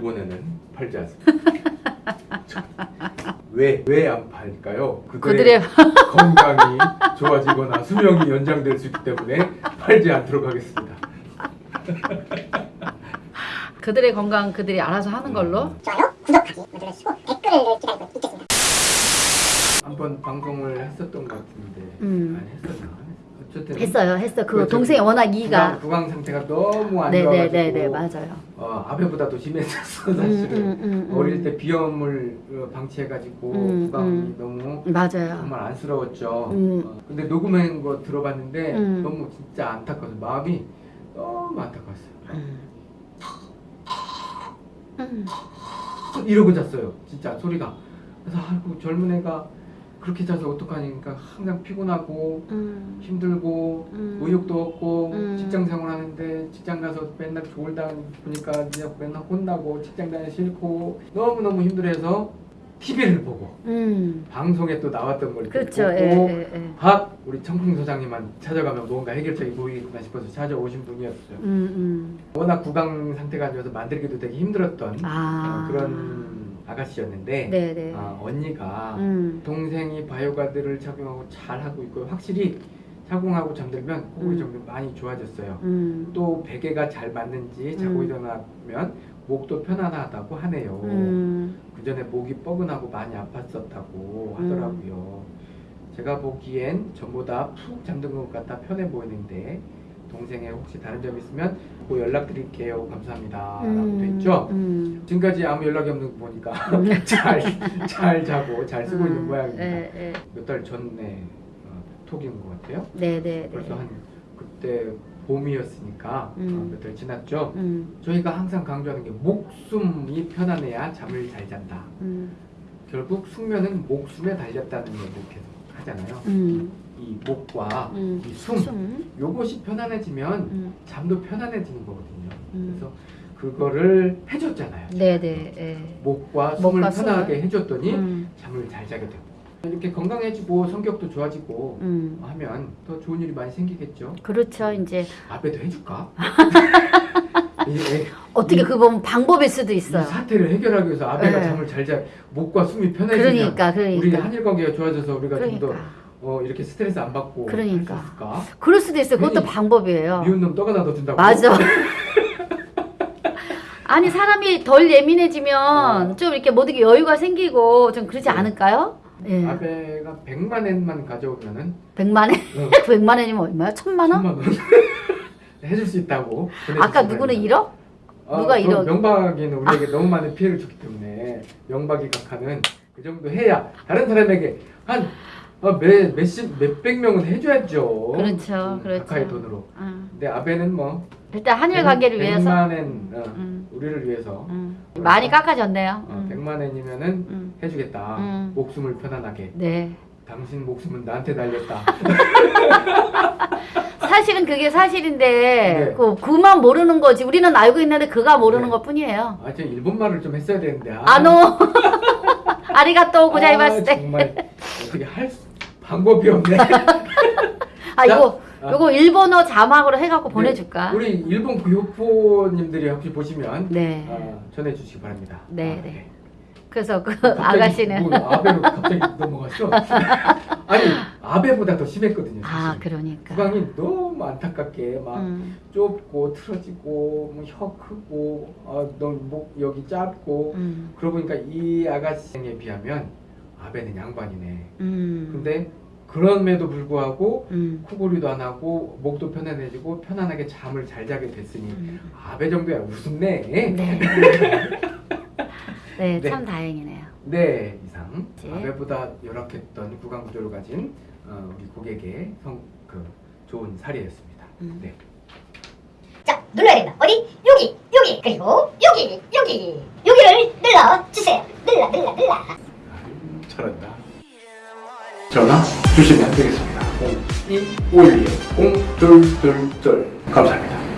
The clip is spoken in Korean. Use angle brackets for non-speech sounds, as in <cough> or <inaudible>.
일본에는 팔지 않습니다. <laughs> 왜 왜 안 팔까요? 그들의 <laughs> 건강이 좋아지거나 수명이 연장될 수 있기 때문에 팔지 않도록 하겠습니다. <laughs> 그들의 건강 그들이 알아서 하는 걸로. 좋아요, 구독하기 눌러주시고 댓글을 기다리고 있겠습니다. 한번 방송을 했었던 것 같은데 음. 아니 했었나? 어쨌든 했어요, 했어. 그 그렇죠. 동생이 워낙 구강, 이가. 구강 상태가 너무 안 좋아가지고 네네네네 맞아요. 어, 아베보다도 심했었어 사실은 음, 음, 음, 어릴 음. 때 비염을 어, 방치해가지고 음, 구강이 음. 너무 맞아요. 정말 안쓰러웠죠. 음. 어, 근데 녹음한 거 들어봤는데 음. 너무 진짜 안타까워서 마음이 너무 안타까웠어요. 음. 음. 이러고 잤어요. 진짜 소리가. 그래서 아이고 젊은 애가 그렇게 자서 어떡하니까 항상 피곤하고 음. 힘들고 음. 의욕도 없고 음. 직장 생활하는데 직장 가서 맨날 졸다 보니까 이제 맨날 혼나고 직장 다니기 싫고 너무너무 힘들어해서 TV를 보고 음. 방송에 또 나왔던 걸 그렇죠. 보고 예, 예, 예. 박 우리 청풍 소장님만 찾아가면 뭔가 해결책이 보이겠구나 싶어서 찾아오신 분이었어요. 음, 워낙 구강 상태가 안 좋아서 만들기도 되게 힘들었던 음. 아. 어, 그런 아가씨였는데 네네. 아, 언니가 음. 동생이 바이오가드를 착용하고 잘 하고 있고 확실히 착용하고 잠들면 코골이 음. 좀 많이 좋아졌어요. 음. 또 베개가 잘 맞는지 자고 음. 일어나면 목도 편안하다고 하네요. 음. 그 전에 목이 뻐근하고 많이 아팠었다고 하더라고요. 제가 보기엔 전보다 푹 잠든 것 같아 편해 보이는데 동생의 혹시 다른 점 있으면 꼭 연락드릴게요. 감사합니다. 라고 돼 있죠. 음. 지금까지 아무 연락이 없는 거 보니까 음. 잘, 잘 자고 잘 쓰고 있는 음. 모양입니다. 예, 예. 몇달 전에 어, 톡인 것 같아요. 네네. 벌써 한 그때 봄이었으니까 음. 몇달 지났죠. 음. 저희가 항상 강조하는 게 목숨이 편안해야 잠을 잘 잔다. 음. 결국 숙면은 목숨에 달렸다는 얘기를 계속 하잖아요. 음. 이 목과 음. 이 숨, 숨. 요것이 편안해지면 음. 잠도 편안해지는 거거든요. 음. 그래서 그거를 해줬잖아요. 네네. 예. 목과 숨을 목과 편안하게 숨을. 해줬더니 음. 잠을 잘 자게 되고 이렇게 건강해지고 성격도 좋아지고 음. 하면 더 좋은 일이 많이 생기겠죠. 그렇죠. 이제 아베도 해줄까? 이, <laughs> 이- 어떻게 이- 그 보면 방법일 수도 이 있어요. 사태를 해결하기 위해서 아베가 네. 잠을 잘 자, 목과 숨이 편해지면 그러니까 우리 그러니까. 한일 관계가 좋아져서 우리가 좀더 그러니까. 어, 이렇게 스트레스 안 받고 그러니까. 그럴 수도 있어요. 그것도 방법이에요. 미운 놈떡 하나 더 준다고? 맞아. <laughs> <laughs> 아니 사람이 덜 예민해지면 어. 좀 이렇게 모든 게 여유가 생기고 좀 그러지 네. 않을까요? 예. 아베가 100만 엔만 가져오면은 백만 엔? 어, <laughs> 백만 엔이면 얼마야? 천만 원? 천만 원 해줄 수 있다고 아까 누구는 바랍니다. 1억? 아, 누가 그럼 이런- 명박이는 우리에게 너무 많은 피해를 줬기 때문에 명박이 각하는 그 정도 해야 다른 사람에게 한 어, 몇, 몇십, 몇백 명은 해줘야죠. 그렇죠, 음, 그렇죠. 각하의 돈으로. 응. 근데 아베는 뭐 일단 한일 관계를 위해서 백만 엔, 어, 음. 우리를 위해서 음. 많이 깎아졌네요. 어, 음. 백만 엔이면은 음. 해주겠다. 음. 목숨을 편안하게. 네. 당신 목숨은 나한테 달렸다. <laughs> 사실은 그게 사실인데 네. 그 그만 모르는 거지. 우리는 알고 있는데 그가 모르는 네. 것 뿐이에요. 아, 저 일본 말을 좀 했어야 되는데. 아, 아노 <laughs> 아리가또 고자이마스 아, 정말 어떻게 할 수, 방법이 없네. <laughs> 아 이거 아. 요거 일본어 자막으로 해갖고 보내줄까? 네, 우리 일본 교포님들이 혹시 보시면 네. 아, 전해주시기 바랍니다. 네, 아, 네. 그래서 그 갑자기 아가씨는 뭐 아베로 갑자기 넘어갔어. <laughs> 아니 아베보다 더 심했거든요. 아 사실. 그러니까. 구강이 너무 안타깝게 막 음, 좁고 틀어지고 뭐혀 크고 아, 너목 여기 짧고 음, 그러고 보니까 이 아가씨에 비하면 아베는 양반이네. 음, 근데 그럼에도 불구하고 음, 코골이도 안 하고 목도 편안해지고 편안하게 잠을 잘 자게 됐으니 음. 아베 정도야 우습네. 네. <laughs> 네, 네. 참 다행이네요. 네 이상 네. 아베보다 열악했던 구강 구조를 가진 어, 우리 고객의 성, 그 좋은 사례였습니다. 음. 네. 자, 눌러야 된다. 어디? 여기, 여기, 그리고 여기, 여기, 여기를 눌러 주세요. 눌러, 눌러, 눌러. 잘한다. 전화 주시면 되겠습니다. 0251 0222 감사합니다.